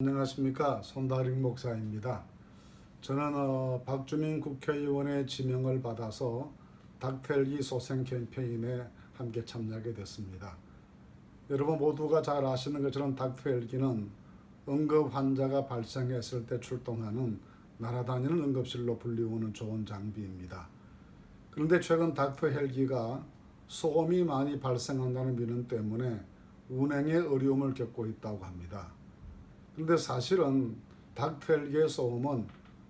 안녕하십니까 손다림 목사입니다. 저는 어, 박주민 국회의원의 지명을 받아서 닥터헬기 소생 캠페인에 함께 참여하게 됐습니다. 여러분 모두가 잘 아시는 것처럼 닥터헬기는 응급 환자가 발생했을 때 출동하는 날아다니는 응급실로 불리우는 좋은 장비입니다. 그런데 최근 닥터헬기가 소음이 많이 발생한다는 민원 때문에 운행에 어려움을 겪고 있다고 합니다. 근데 사실은 닥터헬기의 소음은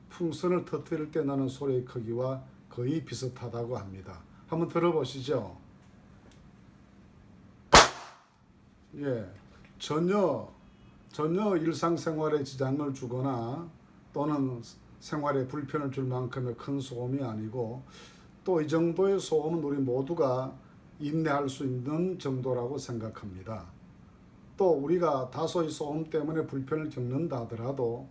풍선을 터뜨릴 때 나는 소리의 크기와 거의 비슷하다고 합니다. 한번 들어보시죠. 예, 전혀 전혀 일상생활에 지장을 주거나 또는 생활에 불편을 줄 만큼의 큰 소음이 아니고 또 이 정도의 소음은 우리 모두가 인내할 수 있는 정도라고 생각합니다. 또 우리가 다소의 소음 때문에 불편을 겪는다 하더라도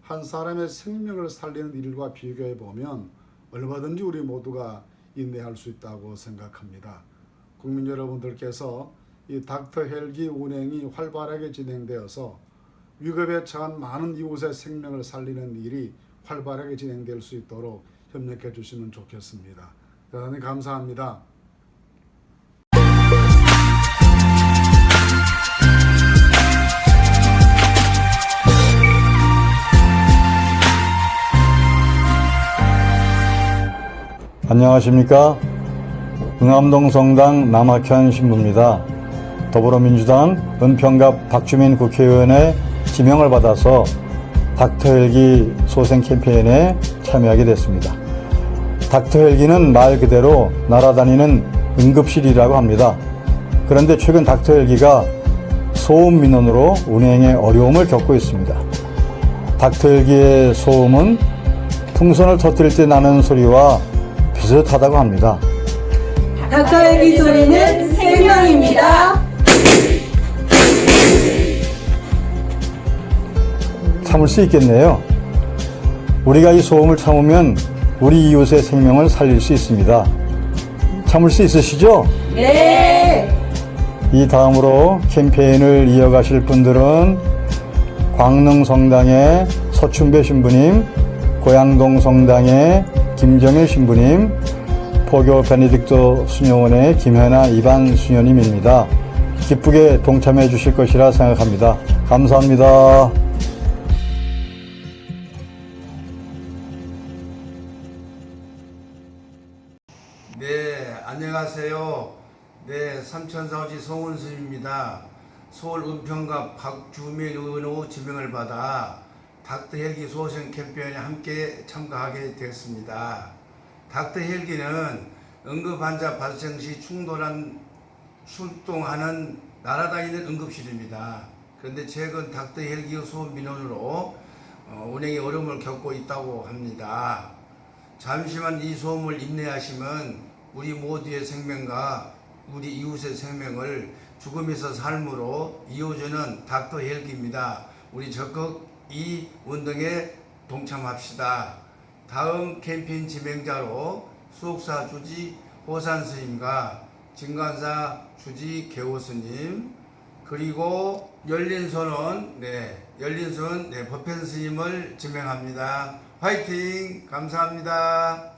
한 사람의 생명을 살리는 일과 비교해 보면 얼마든지 우리 모두가 인내할 수 있다고 생각합니다. 국민 여러분들께서 이 닥터 헬기 운행이 활발하게 진행되어서 위급에 처한 많은 이웃의 생명을 살리는 일이 활발하게 진행될 수 있도록 협력해 주시면 좋겠습니다. 대단히 감사합니다. 안녕하십니까. 응암동 성당 남학현 신부입니다. 더불어민주당 은평갑 박주민 국회의원의 지명을 받아서 닥터헬기 소생 캠페인에 참여하게 됐습니다. 닥터헬기는 말 그대로 날아다니는 응급실이라고 합니다. 그런데 최근 닥터헬기가 소음 민원으로 운행에 어려움을 겪고 있습니다. 닥터헬기의 소음은 풍선을 터뜨릴 때 나는 소리와 비슷하다고 합니다. 닥터헬기 소리는 생명입니다. 참을 수 있겠네요. 우리가 이 소음을 참으면 우리 이웃의 생명을 살릴 수 있습니다. 참을 수 있으시죠? 네. 이 다음으로 캠페인을 이어가실 분들은 광릉 성당의 서춘배 신부님, 고양동 성당의 김정일 신부님, 포교 베네딕토 수녀원의 김현아 이반 수녀님입니다. 기쁘게 동참해 주실 것이라 생각합니다. 감사합니다. 네, 안녕하세요. 네, 삼천사오지 송은수입니다. 서울 은평갑 박주민 의원의 지명을 받아 닥터 헬기 소생 캠페인에 함께 참가하게 되었습니다. 닥터 헬기는 응급 환자 발생 시 충돌한 출동하는 날아다니는 응급실입니다. 그런데 최근 닥터 헬기 소음 민원으로 어, 운행에 어려움을 겪고 있다고 합니다. 잠시만 이 소음을 인내하시면 우리 모두의 생명과 우리 이웃의 생명을 죽음에서 삶으로 이어주는 닥터 헬기입니다. 우리 적극 이 운동에 동참합시다. 다음 캠페인 진행자로 수옥사 주지 호산 스님과 진관사 주지 개호 스님 그리고 열린손은 네 열린손 네 법현 스님을 지명합니다. 화이팅 감사합니다.